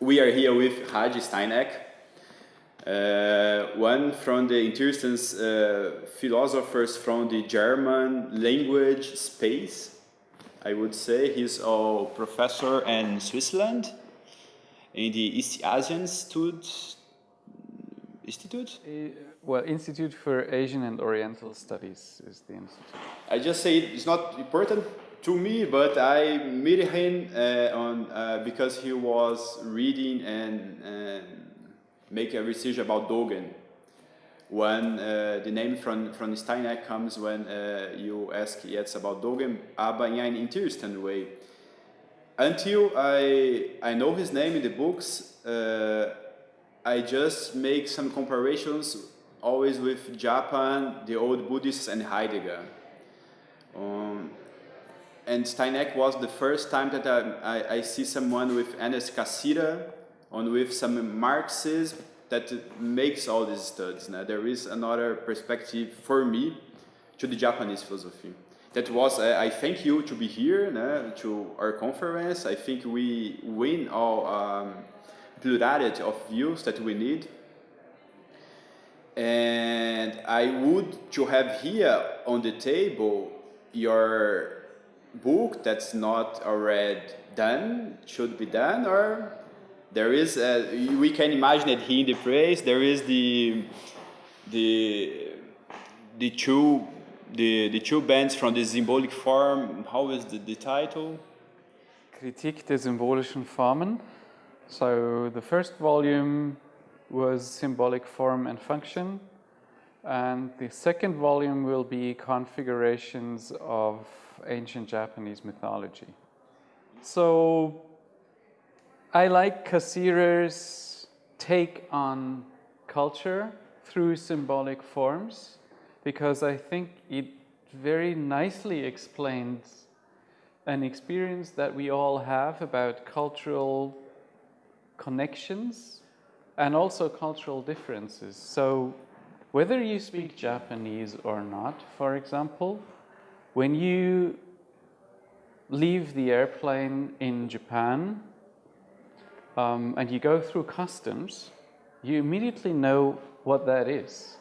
we are here with Haji Steineck, uh, one from the interesting uh, philosophers from the German language space. I would say he's a professor in Switzerland in the East Asian Institute. Institute? Well, Institute for Asian and Oriental Studies is the institute. I just say it's not important to me, but I met him uh, on uh, because he was reading and, and making a research about Dogen. When uh, the name from, from Steineck comes when uh, you ask yes about Dogen, but in an interesting way. Until I, I know his name in the books, uh, I just make some comparisons always with Japan, the old Buddhists and Heidegger. Um, and Steineck was the first time that I, I, I see someone with Ernest Cassirer and with some Marxism that makes all these studies. Now, there is another perspective for me to the Japanese philosophy. That was, uh, I thank you to be here to our conference. I think we win all um, plurality of views that we need and I would to have here on the table your book that's not already done, should be done, or there is, a, we can imagine it here in the praise, there is the, the, the two, the, the two bands from the symbolic form, how is the, the title? Kritik der symbolischen Formen. So the first volume was symbolic form and function. And the second volume will be configurations of ancient Japanese mythology. So I like Cassirer's take on culture through symbolic forms because I think it very nicely explains an experience that we all have about cultural connections and also cultural differences. So whether you speak Japanese or not, for example, when you leave the airplane in Japan um, and you go through customs, you immediately know what that is.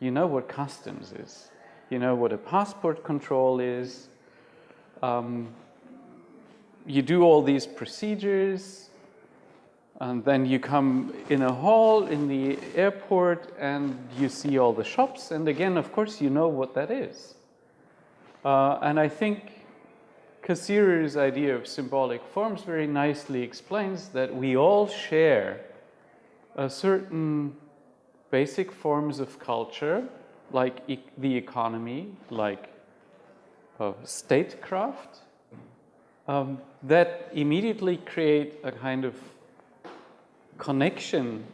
You know what customs is. You know what a passport control is. Um, you do all these procedures, and then you come in a hall in the airport and you see all the shops. And again, of course, you know what that is. Uh, and I think Cassirer's idea of symbolic forms very nicely explains that we all share a certain basic forms of culture, like e the economy, like uh, statecraft, um, that immediately create a kind of connection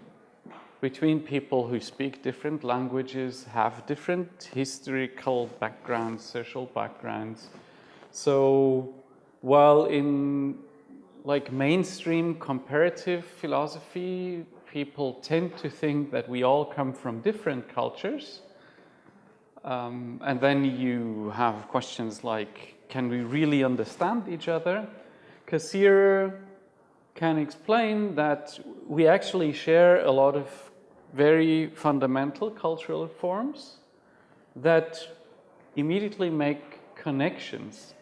between people who speak different languages, have different historical backgrounds, social backgrounds. So while in like mainstream comparative philosophy, people tend to think that we all come from different cultures. Um, and then you have questions like, can we really understand each other? Cassirer can explain that we actually share a lot of very fundamental cultural forms that immediately make connections.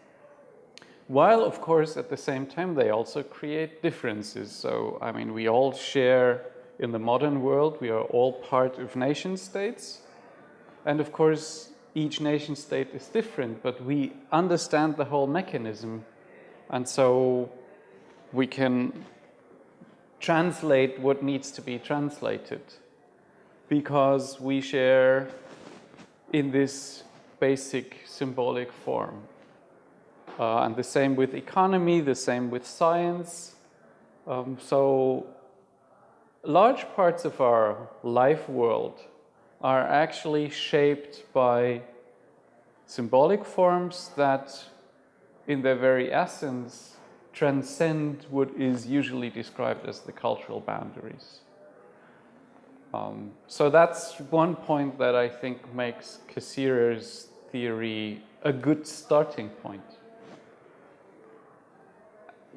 While, of course, at the same time, they also create differences. So, I mean, we all share in the modern world, we are all part of nation states. And of course, each nation state is different, but we understand the whole mechanism. And so we can translate what needs to be translated because we share in this basic symbolic form. Uh, and the same with economy, the same with science. Um, so large parts of our life world are actually shaped by symbolic forms that in their very essence transcend what is usually described as the cultural boundaries. Um, so that's one point that I think makes Cassirer's theory a good starting point.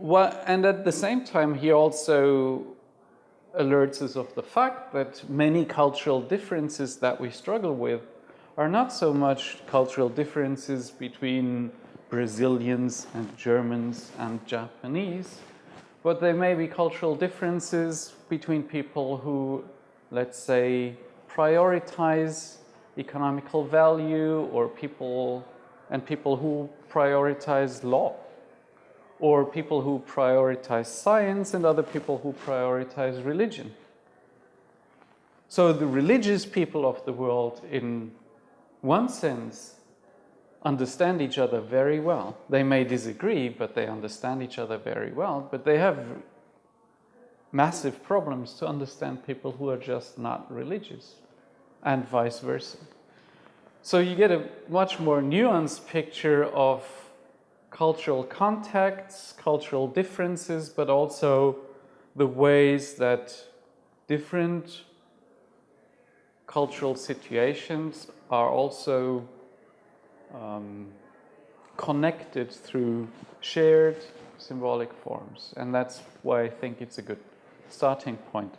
what, and at the same time, he also alerts us of the fact that many cultural differences that we struggle with are not so much cultural differences between Brazilians and Germans and Japanese, but they may be cultural differences between people who, let's say, prioritize economical value or people and people who prioritize law or people who prioritize science and other people who prioritize religion. So the religious people of the world in one sense understand each other very well. They may disagree, but they understand each other very well, but they have massive problems to understand people who are just not religious and vice versa. So you get a much more nuanced picture of cultural contexts, cultural differences, but also the ways that different cultural situations are also um, connected through shared symbolic forms. And that's why I think it's a good starting point.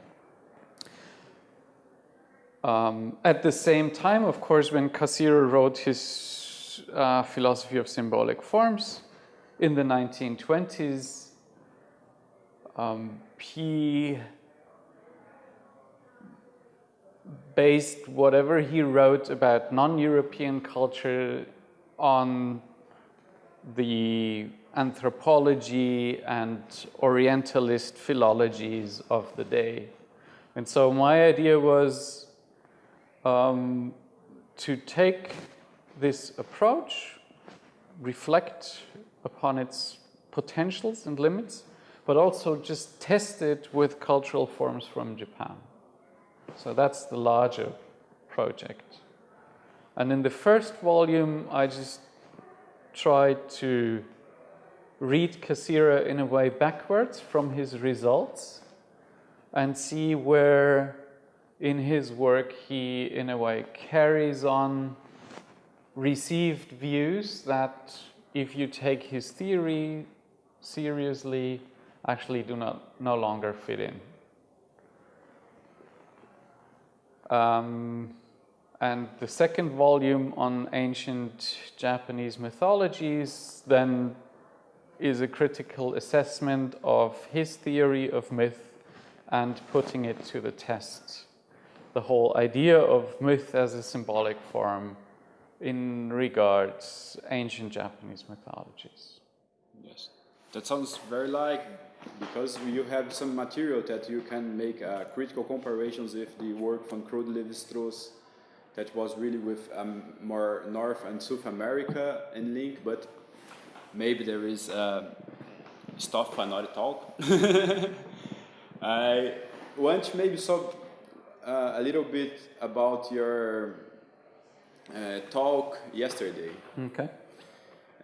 Um, at the same time, of course, when Cassirer wrote his uh, philosophy of symbolic forms in the 1920s, um, he based whatever he wrote about non-European culture on the anthropology and Orientalist philologies of the day. And so my idea was um, to take this approach, reflect upon its potentials and limits, but also just test it with cultural forms from Japan. So that's the larger project. And in the first volume, I just tried to read Cassirer in a way backwards from his results and see where in his work he, in a way, carries on received views that if you take his theory seriously, actually do not no longer fit in. Um, and the second volume on ancient Japanese mythologies then is a critical assessment of his theory of myth and putting it to the test the whole idea of myth as a symbolic form in regards ancient Japanese mythologies. Yes, that sounds very like because you have some material that you can make uh, critical comparisons with the work from Claude Lévi-Strauss that was really with um, more North and South America in link, but maybe there is uh, stuff for another talk. I want to maybe so uh, a little bit about your uh, talk yesterday. Okay.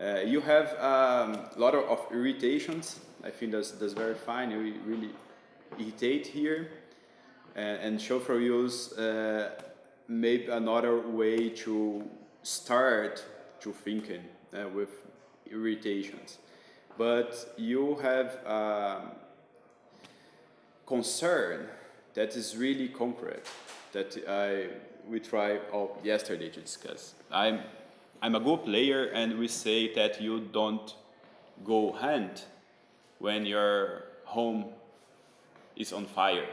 Uh, you have um, a lot of, of, irritations. I think that's, that's very fine. You really irritate here. and Shofar use uh, maybe another way to start to thinking uh, with irritations. But you have um, concern that is really concrete that I we tried oh, yesterday to discuss. I'm I'm a good player, and we say that you don't go hand when your home is on fire.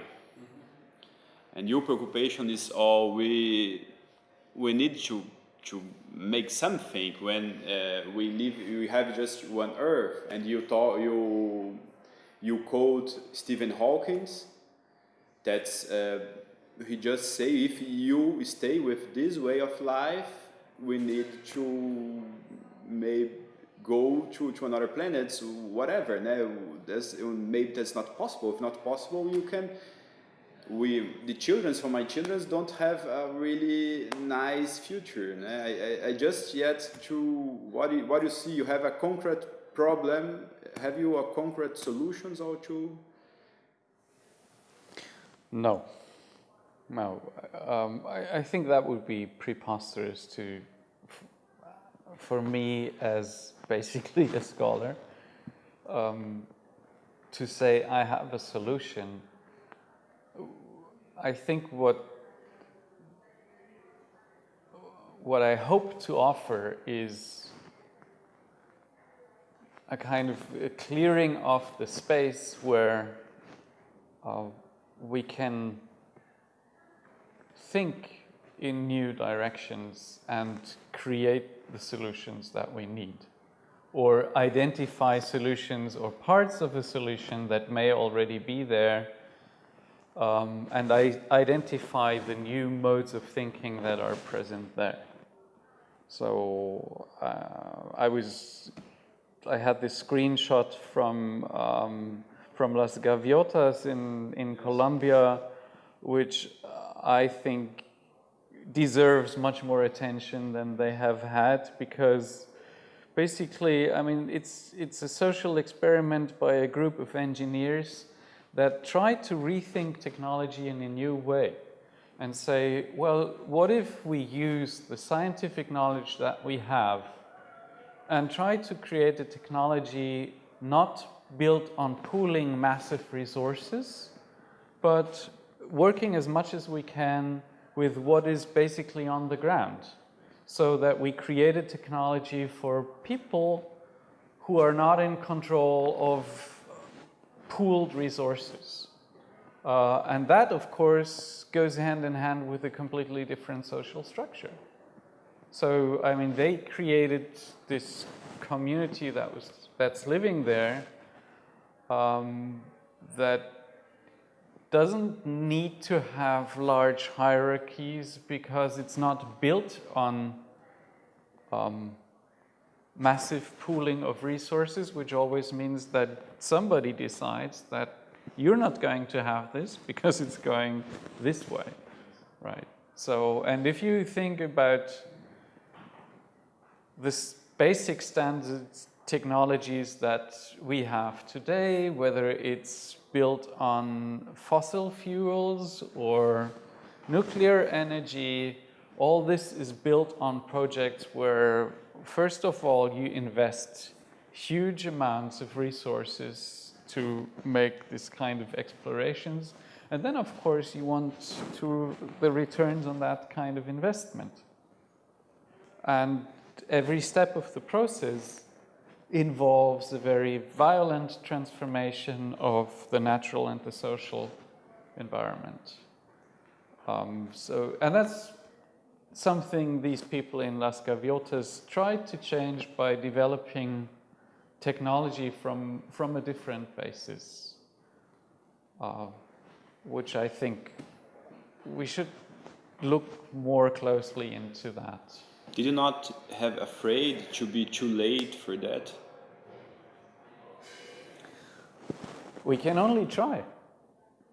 And your preoccupation is all oh, we we need to to make something when uh, we live we have just one earth. And you talk you you quote Stephen Hawkins that's uh, he just say if you stay with this way of life we need to maybe go to, to another planet whatever. Now that's, maybe that's not possible. If not possible you can we the children for my children don't have a really nice future I, I, I just yet to what you, what you see you have a concrete problem have you a concrete solutions or to no. No. Um, I, I, think that would be preposterous to, for me as basically a scholar. Um, to say I have a solution. I think what what I hope to offer is a kind of a clearing of the space where uh, we can think in new directions and create the solutions that we need. Or identify solutions or parts of a solution that may already be there um, and I identify the new modes of thinking that are present there. So uh, I was, I had this screenshot from um, from Las Gaviotas in in Colombia, which I think deserves much more attention than they have had because basically, I mean, it's it's a social experiment by a group of engineers that try to rethink technology in a new way and say, well, what if we use the scientific knowledge that we have and try to create a technology not built on pooling massive resources, but working as much as we can with what is basically on the ground so that we create a technology for people who are not in control of pooled resources. Uh, and that, of course, goes hand in hand with a completely different social structure. So, I mean, they created this community that was that's living there um, that doesn't need to have large hierarchies because it's not built on um, massive pooling of resources, which always means that somebody decides that you're not going to have this because it's going this way, right? So, and if you think about this basic standards technologies that we have today, whether it's built on fossil fuels or nuclear energy, all this is built on projects where, first of all, you invest huge amounts of resources to make this kind of explorations. And then, of course, you want to the returns on that kind of investment. And every step of the process involves a very violent transformation of the natural and the social environment. Um, so, and that's something these people in Las Gaviotas tried to change by developing technology from, from a different basis, uh, which I think we should look more closely into that. Did you not have afraid to be too late for that? We can only try.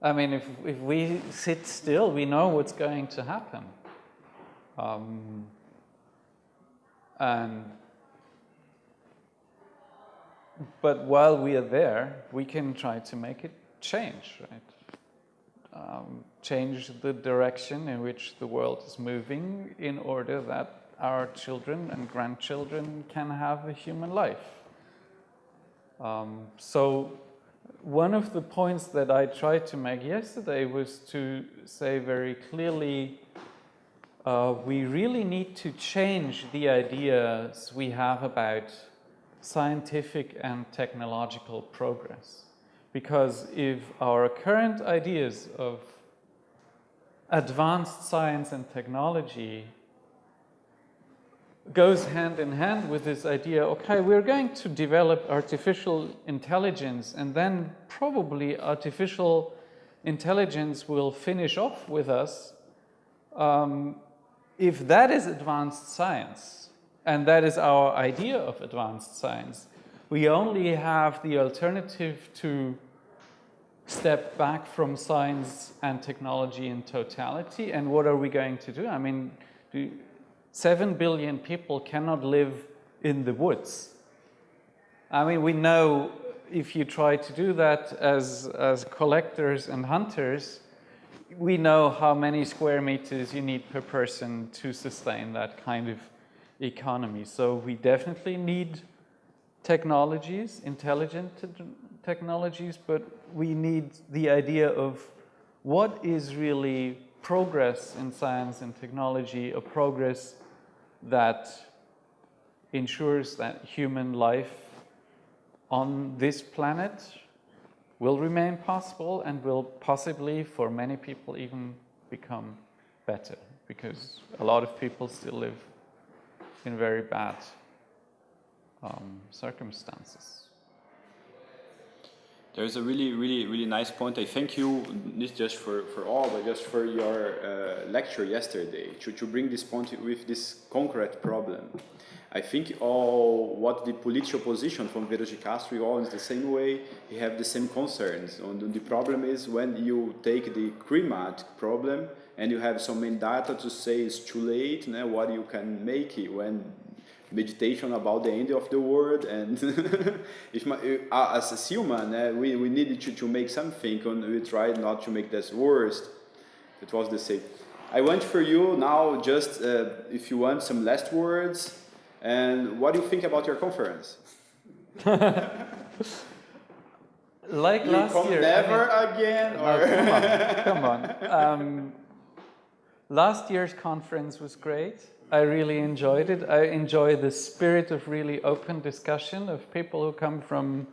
I mean, if, if we sit still, we know what's going to happen. Um, and but while we are there, we can try to make it change, right? Um, change the direction in which the world is moving in order that our children and grandchildren can have a human life. Um, so one of the points that I tried to make yesterday was to say very clearly, uh, we really need to change the ideas we have about scientific and technological progress. Because if our current ideas of advanced science and technology goes hand in hand with this idea, okay, we're going to develop artificial intelligence and then probably artificial intelligence will finish off with us. Um, if that is advanced science, and that is our idea of advanced science, we only have the alternative to step back from science and technology in totality. And what are we going to do? I mean, do, 7 billion people cannot live in the woods. I mean, we know if you try to do that as, as collectors and hunters, we know how many square meters you need per person to sustain that kind of economy. So we definitely need technologies, intelligent technologies, but we need the idea of what is really progress in science and technology, a progress that ensures that human life on this planet will remain possible and will possibly, for many people, even become better because a lot of people still live in very bad um, circumstances. There's a really, really, really nice point. I thank you, not just for, for all, but just for your uh, lecture yesterday to, to bring this point with this concrete problem. I think all what the political position from Viveiros de Castro all is the same way. He have the same concerns. And the problem is when you take the climate problem and you have so many data to say it's too late, né, what you can make it when meditation about the end of the world and if my, uh, as a human uh, we, we needed to, to make something and we tried not to make this worst it was the same i want for you now just uh, if you want some last words and what do you think about your conference like you last come year never I mean, again no, come on, come on. Um, last year's conference was great I really enjoyed it. I enjoy the spirit of really open discussion of people who come from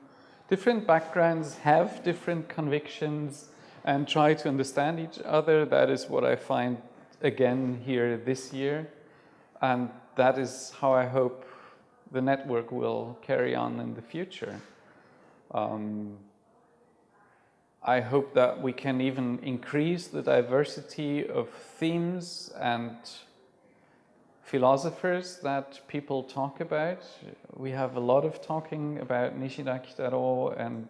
different backgrounds, have different convictions, and try to understand each other. That is what I find again here this year. And that is how I hope the network will carry on in the future. Um, I hope that we can even increase the diversity of themes and philosophers that people talk about. We have a lot of talking about Nishida Kitaro and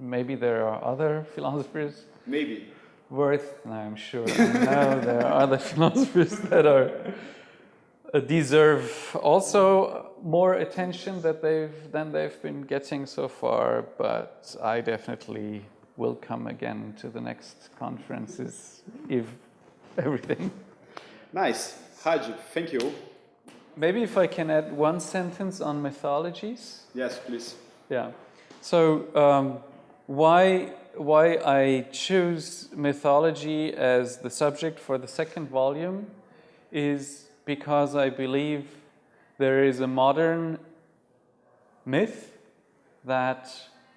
maybe there are other philosophers. maybe Worth, no, I'm sure. I know there are other philosophers that are deserve also more attention that they've than they've been getting so far. But I definitely will come again to the next conferences if everything nice Haji, thank you Maybe if I can add one sentence on mythologies. yes please Yeah. So um, why why I choose mythology as the subject for the second volume is because I believe there is a modern myth that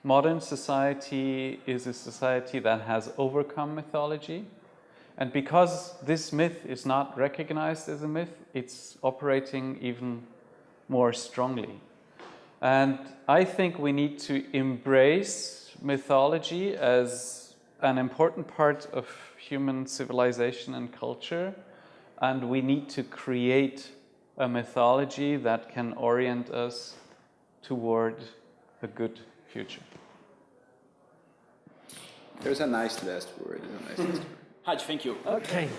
modern society is a society that has overcome mythology. And because this myth is not recognized as a myth, it's operating even more strongly. And I think we need to embrace mythology as an important part of human civilization and culture. And we need to create a mythology that can orient us toward a good future. there's a nice last word, there's a nice last word. Haji, thank you Okay.